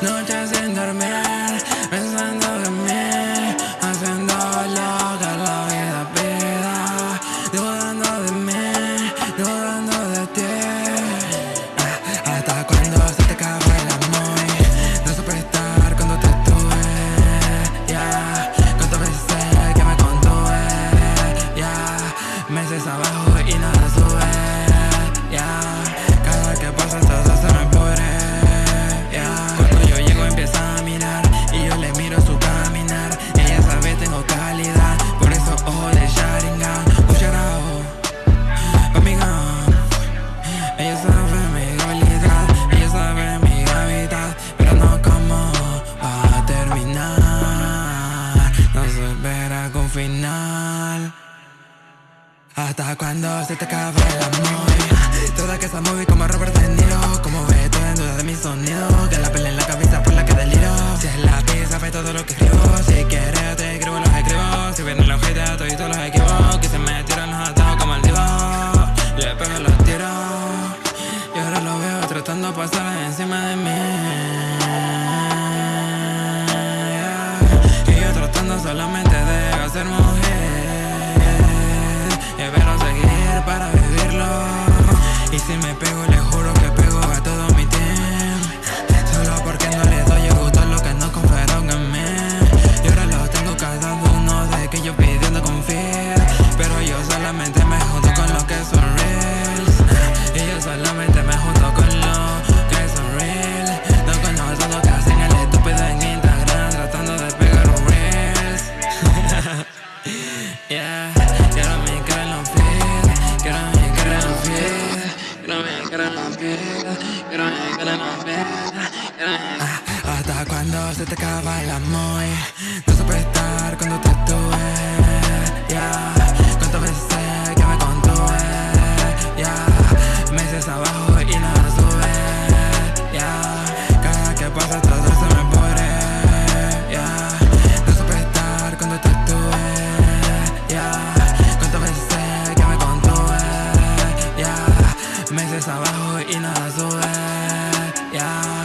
Noches sin dormir, final. Hasta cuando se te acaba el amor. Toda que esa movie como Robert De Niro. Como ves, todo en duda de mi sonido. Que la pelea en la cabeza por la que deliro. Si es la pizza, ve todo lo que escribo. Si quieres, te escribo los escribo. Si vienen los haters, todos los equivocos. Que se me tiran los atados como el divo. Le pego los tiros. Y ahora lo veo tratando pasar encima de mí. Y yo tratando solamente de si me pego, le juro que pego a todo mi team. Solo porque no le doy a lo que no confiaron en mí. Y ahora lo tengo cada uno de que yo pidiendo confiar. Pero yo solamente me junto con los que son reals. Y yo solamente me junto con los que son real. No con los otros que hacen el estúpido en Instagram tratando de pegar un reels. yeah, quiero mi cara en los pies. Quiero mi cara en. Hasta cuando se te acaba el amor No supe estar cuando te tuve yeah. meses abajo y nada sube. Yeah.